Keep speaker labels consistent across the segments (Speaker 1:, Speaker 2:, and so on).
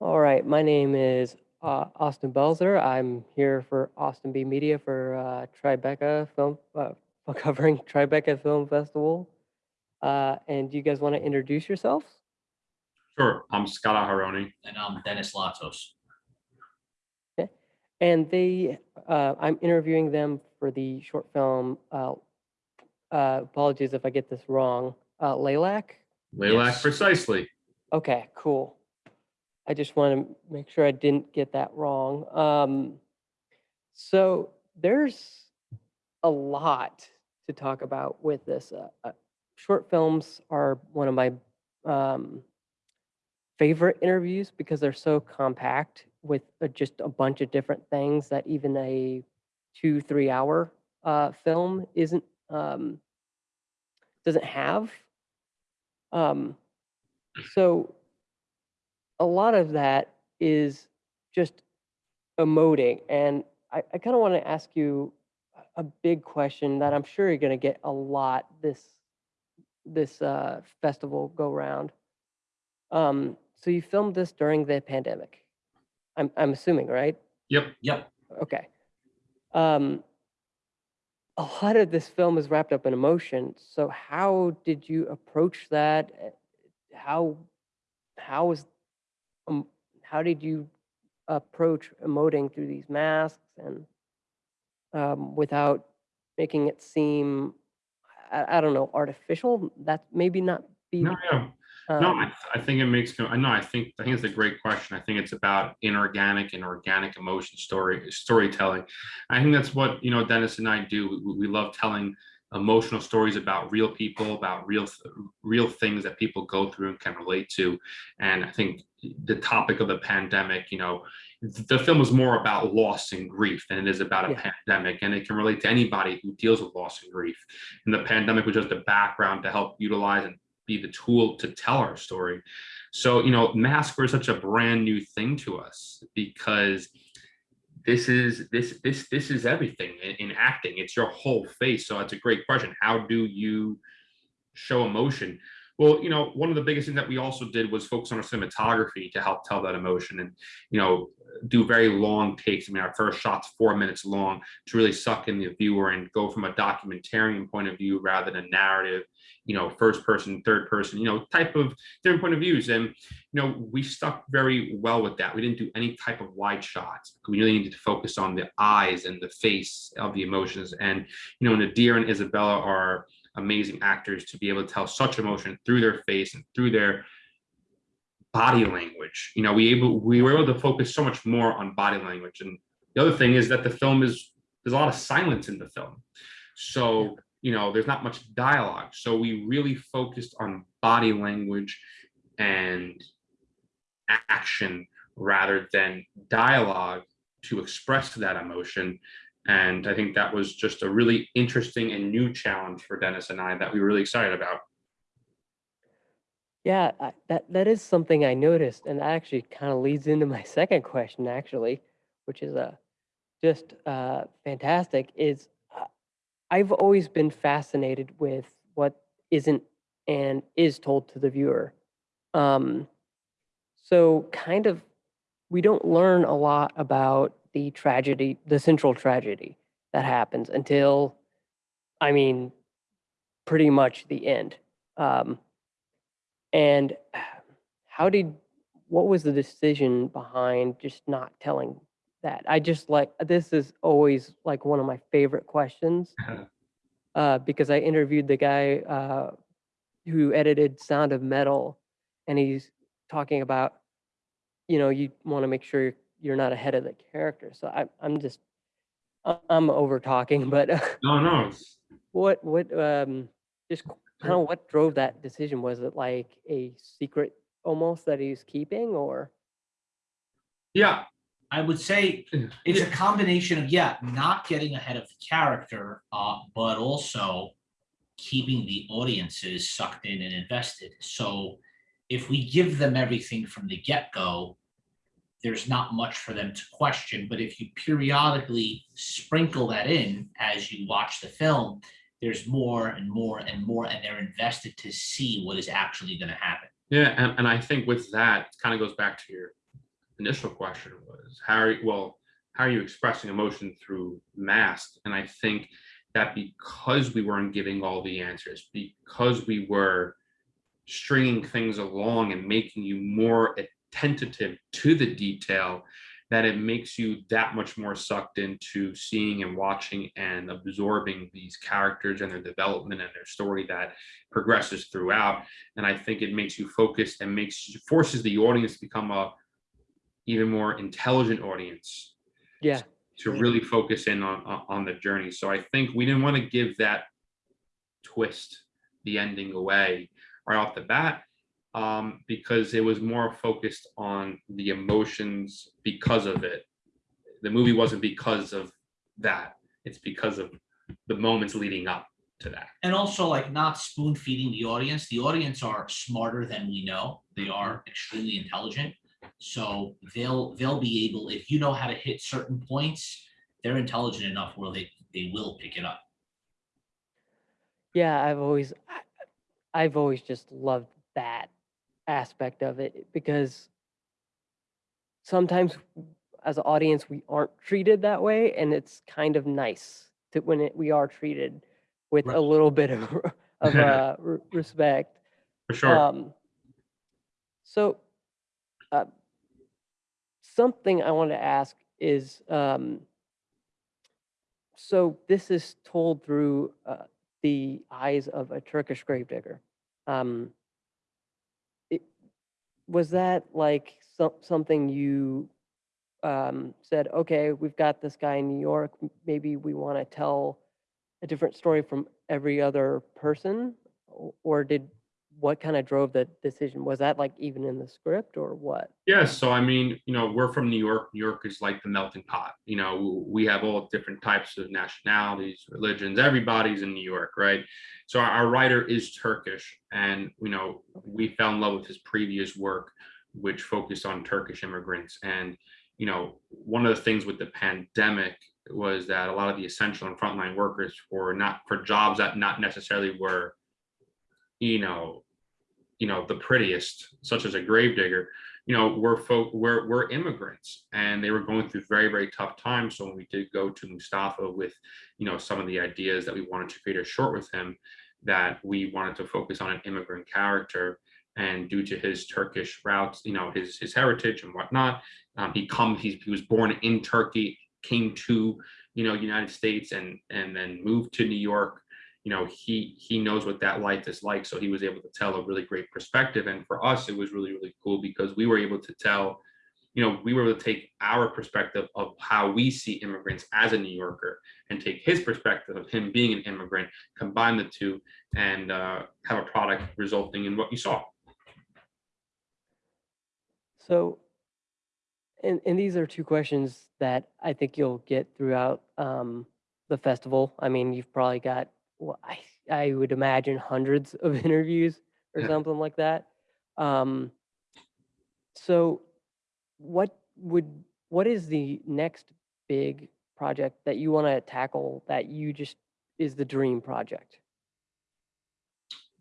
Speaker 1: All right, my name is uh, Austin Belzer. I'm here for Austin B Media for uh, Tribeca Film, uh, for covering Tribeca Film Festival. Uh, and do you guys want to introduce yourselves?
Speaker 2: Sure, I'm Scott Aharoni.
Speaker 3: And I'm Dennis Latos.
Speaker 1: And they, uh, I'm interviewing them for the short film. Uh, uh, apologies if I get this wrong. Uh, Laylac.
Speaker 2: Lilac
Speaker 3: Yes.
Speaker 2: precisely.
Speaker 1: Okay, cool. I just want to make sure I didn't get that wrong. Um, so there's a lot to talk about with this. Uh, uh, short films are one of my um, favorite interviews because they're so compact with uh, just a bunch of different things that even a two, three hour uh, film isn't um, doesn't have. Um, so a lot of that is just emoting. And I, I kind of want to ask you a- big question that I'm sure you're going to get a lot this this uh, festival go round. Um, so you filmed this during the pandemic. I'm I'm assuming, right?
Speaker 2: Yep.
Speaker 3: Yep.
Speaker 1: Okay. Um, a lot of this film is wrapped up in emotion. So how did you approach that? How how was um, how did you approach emoting through these masks and um, without making it seem I, I don't know artificial? That maybe not be.
Speaker 2: No. No,
Speaker 1: um,
Speaker 2: I, I think it makes, I know, I think, I think it's a great question. I think it's about inorganic and organic emotion story, storytelling. I think that's what, you know, Dennis and I do. We, we love telling emotional stories about real people, about real, real things that people go through and can relate to. And I think the topic of the pandemic, you know, the film is more about loss and grief than it is about a
Speaker 1: Yeah.
Speaker 2: pandemic. And it can relate to anybody who deals with loss and grief. And the pandemic was just a background to help utilize and be the tool to tell our story. So, you know, masks were such a brand new thing to us because this is this this this is everything in, in acting. It's your whole face. So it's a great question. How do you show emotion? Well, you know, one of the biggest things that we also did was focus on our cinematography to help tell that emotion and, you know, do very long takes. I mean, our first shot's four minutes long to really suck in the viewer and go from a documentarian point of view rather than a narrative, you know, first person, third person, you know, type of different point of views. And, you know, we stuck very well with that. We didn't do any type of wide shots. We really needed to focus on the eyes and the face of the emotions. And, you know, Nadir and Isabella are amazing actors to be able to tell such emotion through their face and through their body language. You know, we able we were able to focus so much more on body language. And the other thing is that the film is there's a lot of silence in the film. So, you know, there's not much dialogue. So we really focused on body language and action rather than dialogue to express that emotion. And I think that was just a really interesting and new challenge for Dennis and I that we were really excited about.
Speaker 1: Yeah, that that is something I noticed, and that actually kind of leads into my second question, actually, which is uh, just uh, fantastic. Is uh, I've always been fascinated with what isn't and is told to the viewer. Um, so, kind of, we don't learn a lot about the tragedy, the central tragedy that happens until, I mean, pretty much the end. Um, and how did what was the decision behind just not telling that? I just like this is always like one of my favorite questions uh, because I interviewed the guy uh, who edited Sound of Metal, and he's talking about you know you want to make sure you're, you're not ahead of the character. So I, I'm just I'm over talking, but
Speaker 2: No, no,
Speaker 1: what what um just kind of what drove that decision? Was it like a secret almost that he's keeping or
Speaker 2: yeah,
Speaker 3: I would say it's a combination of, yeah, not getting ahead of the character, uh, but also keeping the audiences sucked in and invested. So if we give them everything from the get-go, there's not much for them to question. But if you periodically sprinkle that in as you watch the film, there's more and more and more, and they're invested to see what is actually going to happen.
Speaker 2: yeah, and, and I think with that, kind of goes back to your initial question was how are you, well, how are you expressing emotion through mask? And I think that because we weren't giving all the answers, because we were stringing things along and making you more attentive to the detail, that it makes you that much more sucked into seeing and watching and absorbing these characters and their development and their story that progresses throughout. And I think it makes you focused and makes forces the audience to become a even more intelligent audience
Speaker 1: Yeah.
Speaker 2: to
Speaker 1: Yeah.
Speaker 2: really focus in on, on on the journey. So I think we didn't want to give that twist, the ending away right off the bat, um, because it was more focused on the emotions because of it. The movie wasn't because of that. It's because of the moments leading up to that.
Speaker 3: And also like not spoon feeding the audience. The audience are smarter than we know. They are extremely intelligent. So they'll they'll be able, if you know how to hit certain points, they're intelligent enough where they they will pick it up.
Speaker 1: Yeah, I've always I- I've always just loved that aspect of it because sometimes as an audience we aren't treated that way and it's kind of nice to when it, we are treated with
Speaker 3: Right.
Speaker 1: a little bit of of uh, respect.
Speaker 2: For sure.
Speaker 1: Um, so, uh, something I want to ask is, um, so this is told through uh, the eyes of a Turkish gravedigger. Um, was that like some, something you um, said, okay, we've got this guy in New York, maybe we want to tell a different story from every other person? Or did, what kind of drove the decision? Was that like even in the script or what?
Speaker 2: Yes, so I mean, you know, we're from New York. New York is like the melting pot. You know, we have all different types of nationalities, religions. Everybody's in New York, right? So our, writer is Turkish, and you know, we fell in love with his previous work, which focused on Turkish immigrants. And you know, one of the things with the pandemic was that a lot of the essential and frontline workers for not for jobs that not necessarily were, you know, you know, the prettiest, such as a gravedigger, you know, we're folk, we're, we're immigrants and they were going through very, very tough times. So when we did go to Mustafa with, you know, some of the ideas that we wanted to create a short with him, that we wanted to focus on an immigrant character and due to his Turkish roots, you know, his, his heritage and whatnot, um, he come, he, he was born in Turkey, came to, you know, United States and, and then moved to New York you know he he knows what that life is like. So he was able to tell a really great perspective. And for us it was really really cool because we were able to tell you know we were able to take our perspective of how we see immigrants as a new yorker and take his perspective of him being an immigrant combine the two and uh, have a product resulting in what you saw.
Speaker 1: So, and, and these are two questions that I think you'll get throughout um, the festival. I mean, you've probably got, well, I, I would imagine hundreds of interviews or
Speaker 2: Yeah.
Speaker 1: something like that. Um, so, what would, what is the next big project that you want to tackle that you just is the dream project?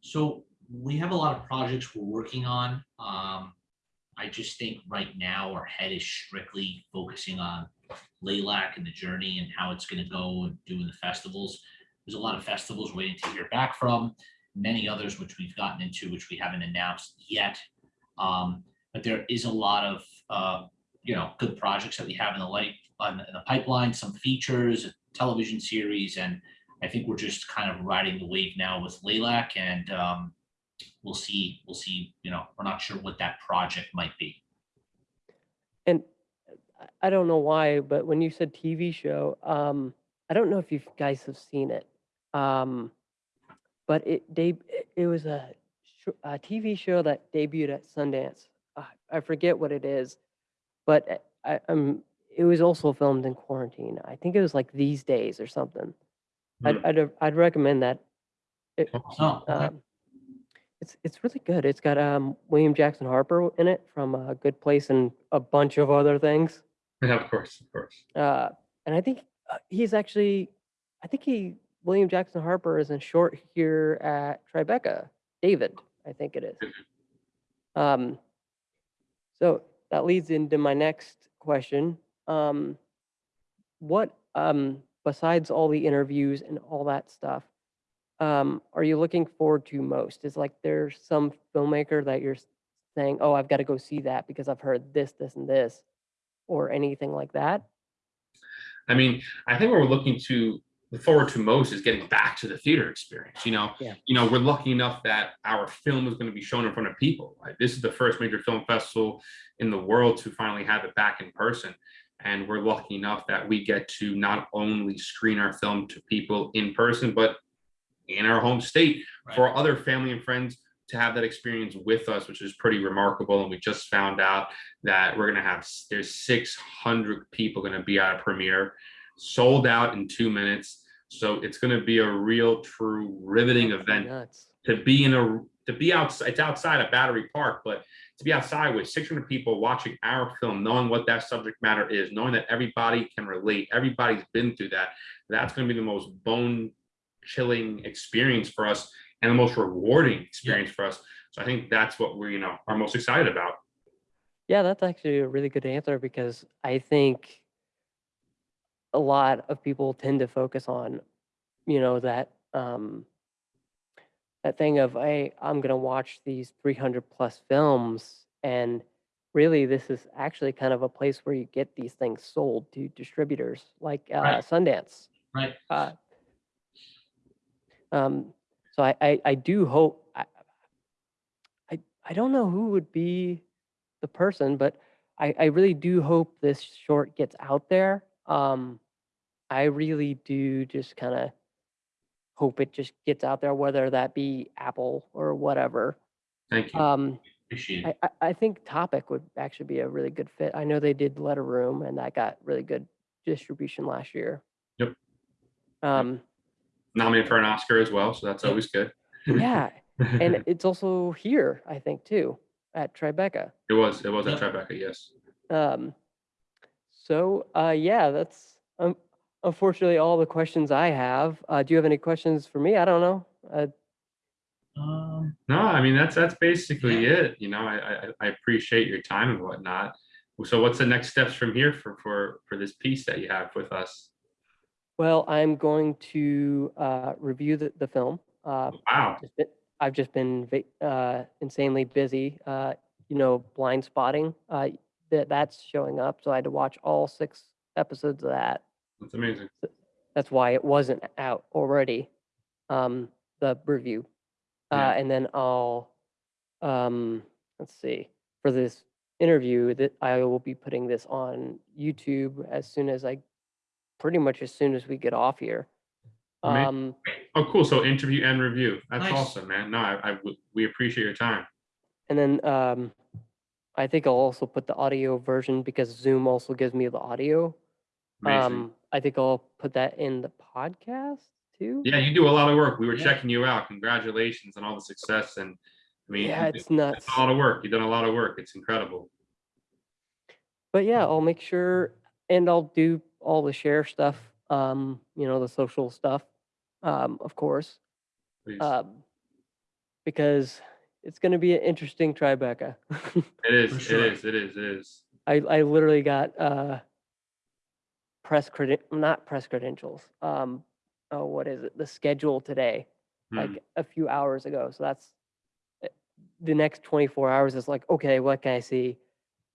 Speaker 3: So we have a lot of projects we're working on. Um, I just think right now our head is strictly focusing on Laylac and the journey and how it's gonna go and doing the festivals. There's a lot of festivals waiting to hear back from, many others which we've gotten into, which we haven't announced yet. Um, but there is a lot of, uh, you know, good projects that we have in the light, on in the pipeline, some features, television series, and I think we're just kind of riding the wave now with Laylac and um, we'll see, we'll see, you know, we're not sure what that project might be.
Speaker 1: And I- I don't know why, but when you said TV show, um, I don't know if you guys have seen it. Um, but it they it was a, a TV show that debuted at Sundance. Uh, I forget what it is, but uh, I, I'm it was also filmed in quarantine. I think it was like these days or something. I'd
Speaker 2: Hmm.
Speaker 1: I'd, I'd recommend that. It,
Speaker 3: Oh, okay.
Speaker 1: um, it's it's really good. It's got um William Jackson Harper in it from A Good Place and a bunch of other things.
Speaker 2: yeah of course of course
Speaker 1: Uh, and I think uh, he's actually, I think he William Jackson Harper is in short here at Tribeca. David, I think it is. Um, so that leads into my next question. Um, what, um, besides all the interviews and all that stuff, um, are you looking forward to most? Is like there's some filmmaker that you're saying, oh, I've got to go see that because I've heard this, this, and this, or anything like that?
Speaker 2: I mean, I think what we're looking to look forward to most is getting back to the theater experience. You know,
Speaker 1: Yeah.
Speaker 2: you know, we're lucky enough that our film is going to be shown in front of people. Like this is the first major film festival in the world to finally have it back in person. And we're lucky enough that we get to not only screen our film to people in person, but in our home state for other family and friends to have that experience with us, which is pretty remarkable. And we just found out that we're gonna have there's 600 people gonna be at a premiere, sold out in two minutes. So it's gonna be a real, true, riveting event
Speaker 1: Nuts.
Speaker 2: to be in a to be outside. It's outside of Battery Park, but to be outside with 600 people watching our film, knowing what that subject matter is, knowing that everybody can relate, everybody's been through that. That's going to be the most bone chilling experience for us and the most rewarding experience for us. So I think that's what we're you know are most excited about.
Speaker 1: Yeah, that's actually a really good answer because I think a lot of people tend to focus on, you know, that um that thing of hey, I'm gonna watch these 300 plus films, and really this is actually kind of a place where you get these things sold to distributors like uh,
Speaker 3: Right.
Speaker 1: Sundance.
Speaker 3: Right.
Speaker 1: Uh, um, so I, I, I do hope I, I I don't know who would be the person, but I, I really do hope this short gets out there. Um, I really do just kind of hope it just gets out there, whether that be Apple or whatever.
Speaker 2: Thank you.
Speaker 1: Um,
Speaker 3: Appreciate
Speaker 1: I,
Speaker 3: it.
Speaker 1: I, I think Topic would actually be a really good fit. I know they did Letter Room and that got really good distribution last year.
Speaker 2: Yep.
Speaker 1: Um,
Speaker 2: Nominated for an Oscar as well, so that's always good.
Speaker 1: yeah, and it's also here, I think, too, at Tribeca.
Speaker 2: it was it was at Tribeca, yes.
Speaker 1: Um, so uh, yeah, that's um, unfortunately all the questions I have. Uh, do you have any questions for me? I don't know. Uh,
Speaker 3: Um,
Speaker 2: No, I mean that's that's basically
Speaker 3: Yeah.
Speaker 2: it. You know, I, I I appreciate your time and whatnot. So what's the next steps from here for for for this piece that you have with us?
Speaker 1: well, I'm going to uh, review the, the film. Uh,
Speaker 2: Wow.
Speaker 1: just been, I've just been va- uh, insanely busy. Uh, you know, Blindspotting. Uh, that that's showing up, so I had to watch all six episodes of that.
Speaker 2: That's amazing.
Speaker 1: That's why it wasn't out already. Um, the review, uh,
Speaker 2: Yeah.
Speaker 1: and then I'll, um, let's see, for this interview that I will be putting this on YouTube as soon as I, pretty much as soon as we get off here. Um,
Speaker 2: Oh, cool. So interview and review. That's
Speaker 3: Nice.
Speaker 2: awesome, man. No, I we appreciate your time.
Speaker 1: and then um, I think I'll also put the audio version because Zoom also gives me the audio.
Speaker 2: Amazing.
Speaker 1: Um, I think I'll put that in the podcast too.
Speaker 2: yeah, you do a lot of work. We were
Speaker 3: Yeah.
Speaker 2: checking you out. Congratulations on all the success. And I mean,
Speaker 1: yeah, it's nuts.
Speaker 2: it's a lot of work. You've done a lot of work. It's incredible.
Speaker 1: but yeah, I'll make sure and I'll do all the share stuff, um, you know, the social stuff, um, of course, um, because it's going to be an interesting Tribeca.
Speaker 2: it is.
Speaker 3: Sure.
Speaker 2: It is. It is. It is.
Speaker 1: I, I literally got uh, press credit, not press credentials. Um, oh, what is it? The schedule today,
Speaker 2: Hmm.
Speaker 1: like a few hours ago. So that's uh, the next 24 hours is like, okay, what can I see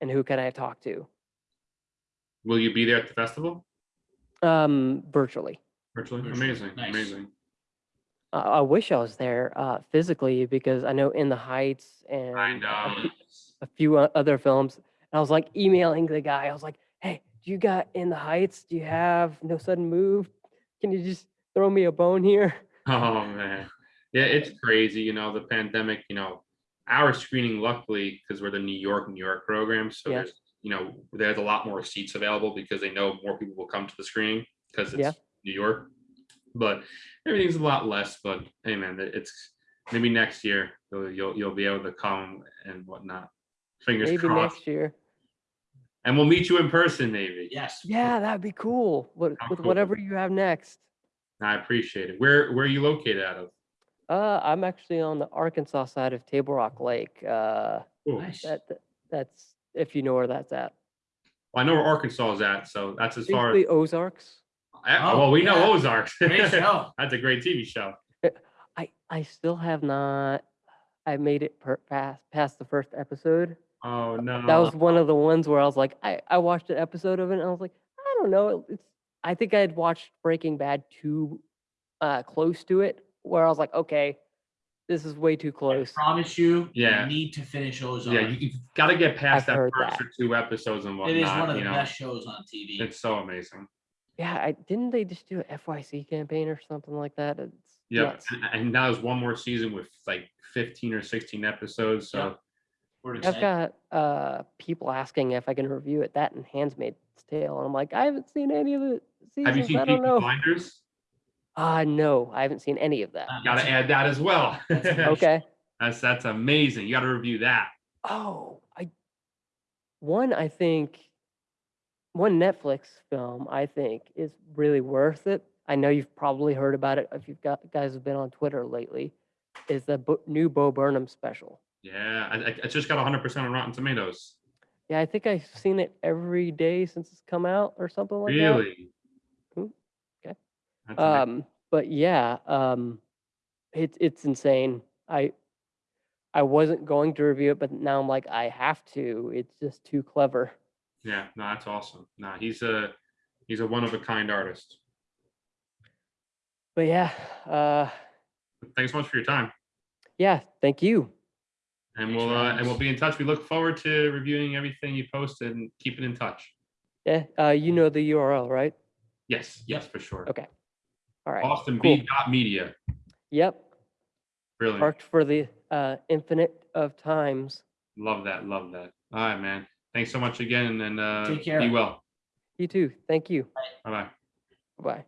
Speaker 1: and who can I talk to?
Speaker 2: Will you be there at the festival?
Speaker 1: Um, virtually.
Speaker 2: Virtually.
Speaker 3: Virtually.
Speaker 2: Amazing.
Speaker 3: Nice.
Speaker 2: Amazing.
Speaker 1: I I wish I was there uh, physically because I know In the Heights and
Speaker 2: I
Speaker 1: a
Speaker 2: know.
Speaker 1: few- a few other films. And I was like emailing the guy. I was like, "Hey, do you got In the Heights? Do you have No Sudden Move? Can you just throw me a bone here?"
Speaker 2: Oh man, yeah, it's crazy. You know, the pandemic. You know, our screening, luckily, because we're the New York, New York program, so
Speaker 1: Yeah.
Speaker 2: there's you know there's a lot more seats available because they know more people will come to the screening because it's
Speaker 1: Yeah.
Speaker 2: New York. But everything's a lot less. But hey, man, it's maybe next year you'll you'll, you'll be able to come and whatnot. Fingers
Speaker 1: Maybe
Speaker 2: crossed.
Speaker 1: next year.
Speaker 2: And we'll meet you in person, maybe.
Speaker 3: yes.
Speaker 1: Yeah, that'd be cool. What, with
Speaker 2: cool.
Speaker 1: whatever you have next.
Speaker 2: I appreciate it. Where where are you located out of?
Speaker 1: Uh, I'm actually on the Arkansas side of Table Rock Lake. Uh,
Speaker 2: Cool.
Speaker 3: Nice.
Speaker 1: that that- that's if you know where that's at.
Speaker 2: Well, I know where Arkansas is at, so that's as far.
Speaker 1: Basically Ozarks.
Speaker 2: I-
Speaker 3: Oh,
Speaker 2: well, we know. Ozarks. That's a great TV show.
Speaker 1: I I still have not. I made it per, past past the first episode.
Speaker 2: Oh no.
Speaker 1: That was one of the ones where I was like, I I watched an episode of it and I was like, I don't know. It's I think I had watched Breaking Bad too uh, close to it, where I was like, okay, this is way too close.
Speaker 3: I promise you,
Speaker 2: Yeah.
Speaker 3: you need to finish Ozark.
Speaker 2: Yeah, you, you've got to get past
Speaker 1: I've
Speaker 2: that first
Speaker 1: that.
Speaker 2: or two episodes and whatnot.
Speaker 3: It is one of the
Speaker 2: know?
Speaker 3: best shows on TV.
Speaker 2: It's so amazing.
Speaker 1: Yeah, I didn't they just do a FYC campaign or something like that? It's
Speaker 2: Yeah, and, and now there's one more season with like 15 or 16 episodes. So
Speaker 3: Yep.
Speaker 1: I've got uh people asking if I can review it. That and Handmaid's Tale, and I'm like, I haven't seen any of the seasons.
Speaker 2: have you seen
Speaker 1: I
Speaker 2: Peaky
Speaker 1: don't know.
Speaker 2: Blinders?
Speaker 1: Ah, no, I haven't seen any of that.
Speaker 3: Uh,
Speaker 2: Got to add that as well.
Speaker 1: Okay.
Speaker 2: that's that's amazing. You got to review that.
Speaker 1: Oh, I one I think one Netflix film I think is really worth it. I know you've probably heard about it if you've got guys have been on Twitter lately. Is the Bo- new Bo Burnham special?
Speaker 2: Yeah, I, I- just got 100% on Rotten Tomatoes.
Speaker 1: Yeah, I think I've seen it every day since it's come out or something like that.
Speaker 2: really?
Speaker 1: Ooh, okay.
Speaker 2: That's amazing.
Speaker 1: Um, but yeah, um, it's it's insane. I I wasn't going to review it, but now I'm like I have to. It's just too clever.
Speaker 2: yeah, no, that's awesome. No, he's a he's a one of a kind artist.
Speaker 1: But yeah, uh,
Speaker 2: Thanks so much for your time.
Speaker 1: yeah. Thank you.
Speaker 2: And we'll uh, and we'll be in touch. We look forward to reviewing everything you posted and keeping in touch.
Speaker 1: Yeah, uh, you know the URL, right?
Speaker 2: Yes, yes, for sure.
Speaker 1: Okay. All right.
Speaker 2: Austin
Speaker 1: cool.
Speaker 2: B dot media.
Speaker 1: Yep.
Speaker 2: Brilliant.
Speaker 1: Marked for the uh, infinite of times.
Speaker 2: Love that. Love that. All right, man. Thanks so much again and uh,
Speaker 3: Take care.
Speaker 2: be well.
Speaker 1: You too. Thank you.
Speaker 2: Bye bye bye.
Speaker 1: Bye.